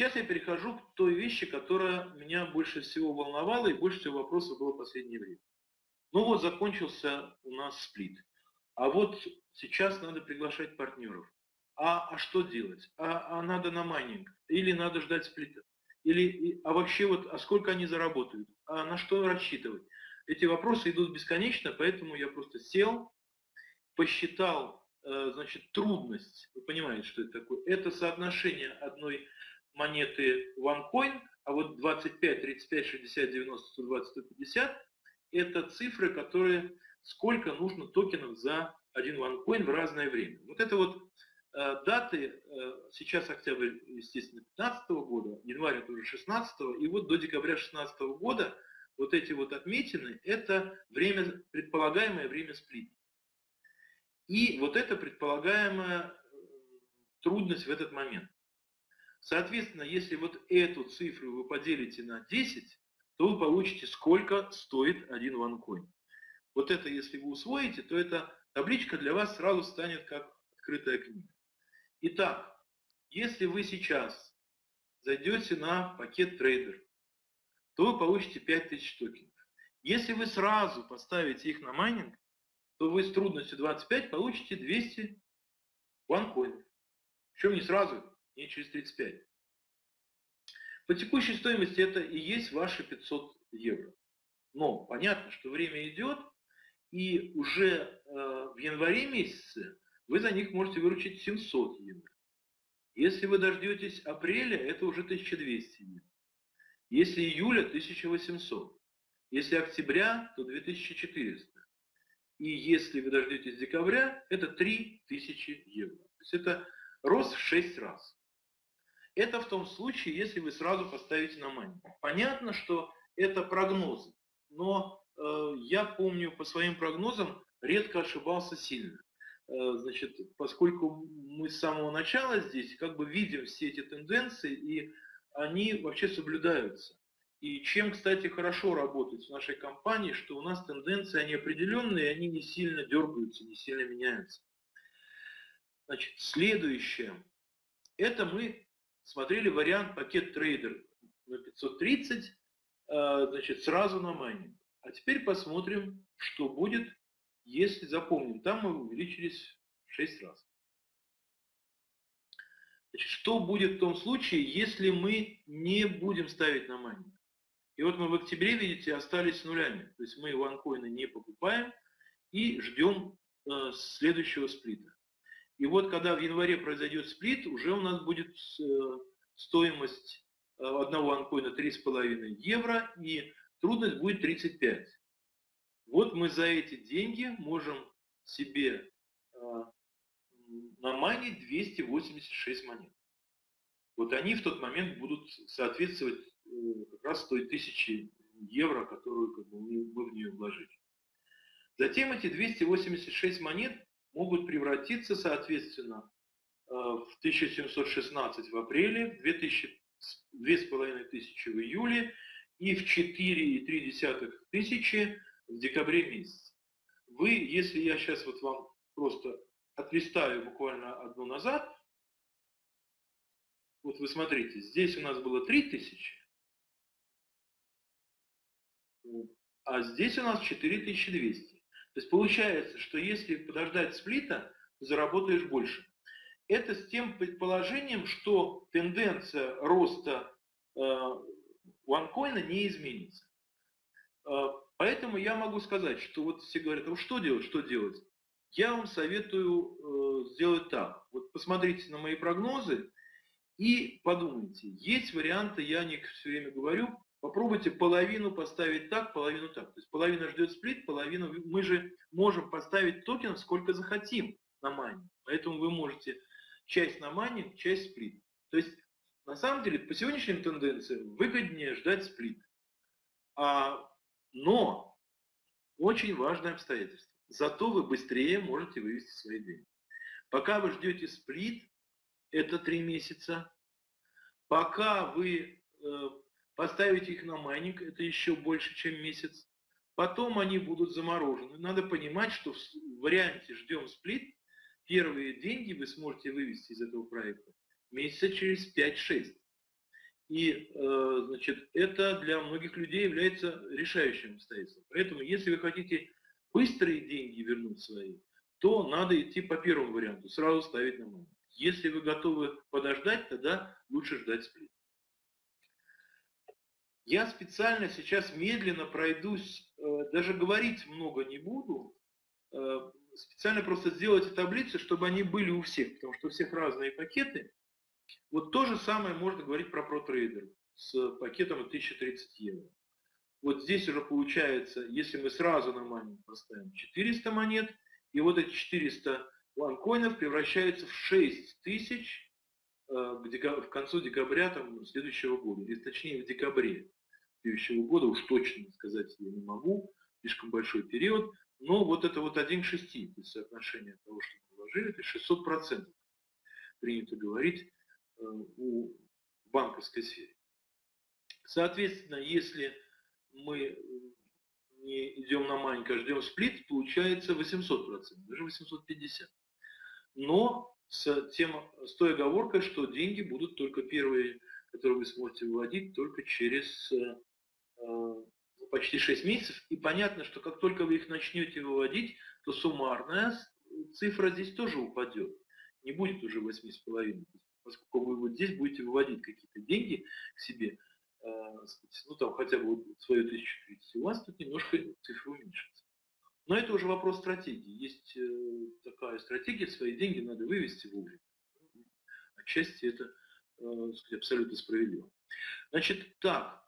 сейчас я перехожу к той вещи, которая меня больше всего волновала и больше всего вопросов было в последнее время. Ну вот, закончился у нас сплит. А вот сейчас надо приглашать партнеров. А, а что делать? А, а надо на майнинг? Или надо ждать сплита? Или, а вообще вот, а сколько они заработают? А на что рассчитывать? Эти вопросы идут бесконечно, поэтому я просто сел, посчитал, э, значит, трудность. Вы понимаете, что это такое? Это соотношение одной монеты OneCoin, а вот 25, 35, 60, 90, 120, 150 – это цифры, которые сколько нужно токенов за один OneCoin в разное время. Вот это вот э, даты, э, сейчас октябрь, естественно, 2015 года, январь это уже 16 и вот до декабря 2016 года вот эти вот отметины – это время, предполагаемое время сплита. И вот это предполагаемая э, трудность в этот момент. Соответственно, если вот эту цифру вы поделите на 10, то вы получите, сколько стоит один OneCoin. Вот это, если вы усвоите, то эта табличка для вас сразу станет как открытая книга. Итак, если вы сейчас зайдете на пакет трейдер, то вы получите 5000 токенов. Если вы сразу поставите их на майнинг, то вы с трудностью 25 получите 200 ванкоинов. Причем не сразу, не через 35. По текущей стоимости это и есть ваши 500 евро. Но понятно, что время идет, и уже э, в январе месяце вы за них можете выручить 700 евро. Если вы дождетесь апреля, это уже 1200 евро. Если июля, 1800. Если октября, то 2400. И если вы дождетесь декабря, это 3000 евро. То есть это рост в 6 раз. Это в том случае, если вы сразу поставите на мани. Понятно, что это прогнозы, но э, я помню по своим прогнозам редко ошибался сильно. Э, значит, поскольку мы с самого начала здесь как бы видим все эти тенденции, и они вообще соблюдаются. И чем, кстати, хорошо работать в нашей компании, что у нас тенденции, они определенные, они не сильно дергаются, не сильно меняются. Значит, следующее. Это мы смотрели вариант пакет трейдер на 530, э, значит, сразу на майнинг. А теперь посмотрим, что будет, если запомним. Там мы увеличились в 6 раз. Значит, что будет в том случае, если мы не будем ставить на майнинг? И вот мы в октябре, видите, остались нулями. То есть мы ванкоины не покупаем и ждем э, следующего сплита. И вот когда в январе произойдет сплит, уже у нас будет э, стоимость э, одного анкоина 3,5 евро и трудность будет 35. Вот мы за эти деньги можем себе э, наманить 286 монет. Вот они в тот момент будут соответствовать как раз той тысячи евро, которую как бы, мы в нее вложили. Затем эти 286 монет могут превратиться, соответственно, э, в 1716 в апреле, в 2500 в июле и в 4,3 тысячи в декабре месяце. Вы, если я сейчас вот вам просто отлистаю буквально одну назад, вот вы смотрите, здесь у нас было 3000, а здесь у нас 4200. То есть получается, что если подождать сплита, заработаешь больше. Это с тем предположением, что тенденция роста э, OneCoin не изменится. Э, поэтому я могу сказать, что вот все говорят, ну что делать, что делать? Я вам советую э, сделать так. Вот посмотрите на мои прогнозы и подумайте. Есть варианты, я не все время говорю, Попробуйте половину поставить так, половину так. То есть половина ждет сплит, половину... Мы же можем поставить токенов сколько захотим на майнинг. Поэтому вы можете часть на майнинг, часть сплит. То есть на самом деле по сегодняшним тенденциям выгоднее ждать сплит. А, но очень важное обстоятельство. Зато вы быстрее можете вывести свои деньги. Пока вы ждете сплит, это три месяца. Пока вы э, Поставить их на майнинг – это еще больше, чем месяц. Потом они будут заморожены. Надо понимать, что в варианте «ждем сплит» первые деньги вы сможете вывести из этого проекта месяца через 5-6. И, э, значит, это для многих людей является решающим обстоятельством. Поэтому, если вы хотите быстрые деньги вернуть свои, то надо идти по первому варианту, сразу ставить на маму. Если вы готовы подождать, тогда лучше ждать сплит. Я специально сейчас медленно пройдусь, э, даже говорить много не буду, э, специально просто сделайте таблицы, чтобы они были у всех, потому что у всех разные пакеты. Вот то же самое можно говорить про ProTrader с пакетом 1030 евро. Вот здесь уже получается, если мы сразу на майнинг поставим 400 монет, и вот эти 400 ванкоинов превращаются в 6000 э, в концу декабря там, следующего года, или точнее в декабре следующего года, уж точно сказать я не могу, слишком большой период, но вот это вот 1 к 6, то есть соотношение того, что мы вложили, это 600 процентов, принято говорить, Э, у банковской сфере. Соответственно, если мы не идем на маленько, а ждем сплит, получается 800%, даже 850%. Но с, тем, с той оговоркой, что деньги будут только первые, которые вы сможете выводить, только через э, почти 6 месяцев. И понятно, что как только вы их начнете выводить, то суммарная цифра здесь тоже упадет. Не будет уже 8,5 поскольку вы вот здесь будете выводить какие-то деньги к себе, э, ну там хотя бы свою 1030, у вас тут немножко цифры уменьшится. Но это уже вопрос стратегии. Есть э, такая стратегия, свои деньги надо вывести вовремя. Отчасти это э, сказать, абсолютно справедливо. Значит, так,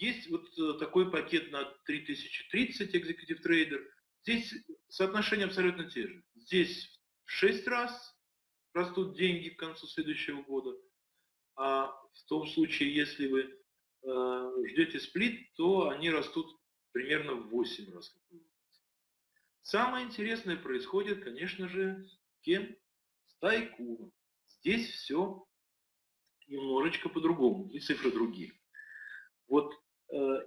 есть вот такой пакет на 3030 Executive Trader. Здесь соотношения абсолютно те же. Здесь в 6 раз растут деньги к концу следующего года. А в том случае, если вы э, ждете сплит, то они растут примерно в 8 раз. Самое интересное происходит, конечно же, кем? С тайкуном. Здесь все немножечко по-другому, и цифры другие. Вот э,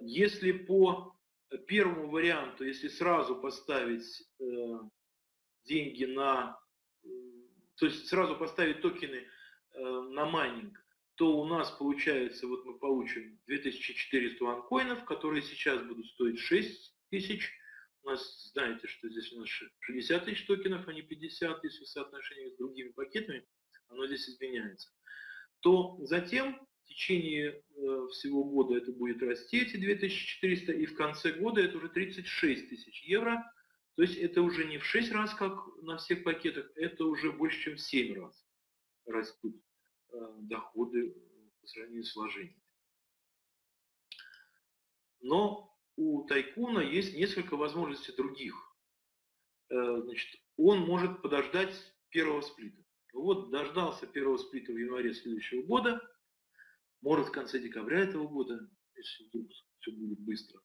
если по первому варианту, если сразу поставить э, деньги на то есть сразу поставить токены э, на майнинг, то у нас получается, вот мы получим 2400 ванкоинов, которые сейчас будут стоить 6000. У нас, знаете, что здесь у нас 60 тысяч токенов, а не 50, если в соотношении с другими пакетами, оно здесь изменяется. То затем в течение э, всего года это будет расти, эти 2400, и в конце года это уже 36 тысяч евро – то есть это уже не в 6 раз, как на всех пакетах, это уже больше, чем в 7 раз растут э, доходы по сравнению с вложениями. Но у тайкуна есть несколько возможностей других. Э, значит, он может подождать первого сплита. Вот дождался первого сплита в январе следующего года, может в конце декабря этого года, если все будет быстро.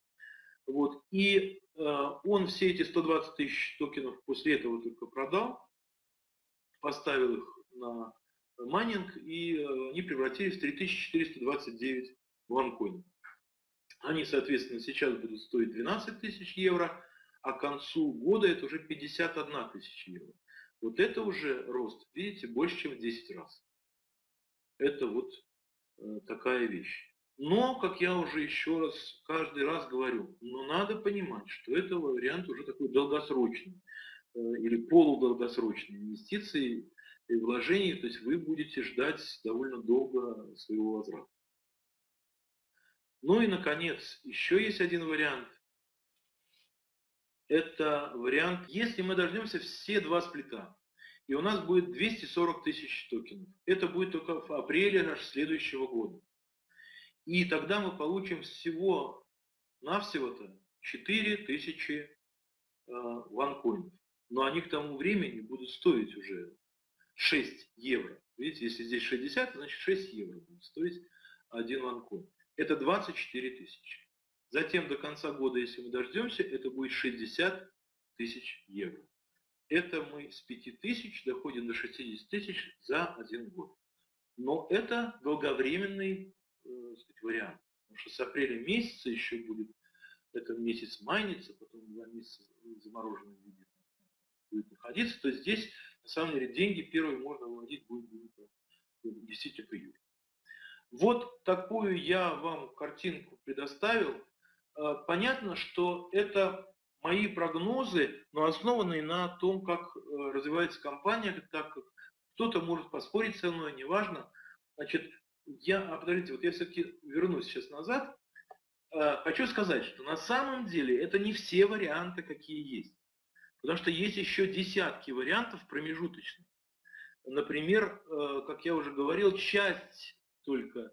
Вот. И э, он все эти 120 тысяч токенов после этого только продал, поставил их на майнинг, и э, они превратились в 3429 ванкоинов. Они, соответственно, сейчас будут стоить 12 тысяч евро, а к концу года это уже 51 тысяча евро. Вот это уже рост, видите, больше, чем в 10 раз. Это вот такая вещь. Но, как я уже еще раз, каждый раз говорю, но надо понимать, что это вариант уже такой долгосрочный э, или полудолгосрочной инвестиции и вложений, то есть вы будете ждать довольно долго своего возврата. Ну и, наконец, еще есть один вариант. Это вариант, если мы дождемся все два сплита, и у нас будет 240 тысяч токенов. Это будет только в апреле аж следующего года. И тогда мы получим всего навсего-то 4000 э, ванкоинов. Но они к тому времени будут стоить уже 6 евро. Видите, если здесь 60, значит 6 евро будет стоить один ванкоин. Это 24 тысячи. Затем до конца года, если мы дождемся, это будет 60 тысяч евро. Это мы с 5 тысяч доходим до 60 тысяч за один год. Но это долговременный э, сказать, вариант. Потому что с апреля месяца еще будет, этот месяц майнится, потом два месяца в замороженном виде будет находиться. То есть здесь, на самом деле, деньги первые можно выводить будет, будет действительно в июле. Вот такую я вам картинку предоставил. Э, понятно, что это мои прогнозы, но основанные на том, как э, развивается компания, так как кто-то может поспорить со мной, неважно. Значит, я, а подождите, вот я все-таки вернусь сейчас назад. Э, хочу сказать, что на самом деле это не все варианты, какие есть. Потому что есть еще десятки вариантов промежуточных. Например, как я уже говорил, часть только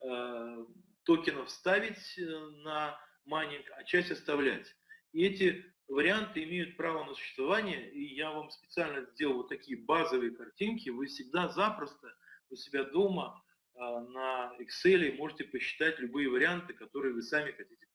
э, токенов ставить э, на майнинг, а часть оставлять. И эти варианты имеют право на существование, и я вам специально сделал вот такие базовые картинки. Вы всегда запросто у себя дома э, на Excel можете посчитать любые варианты, которые вы сами хотите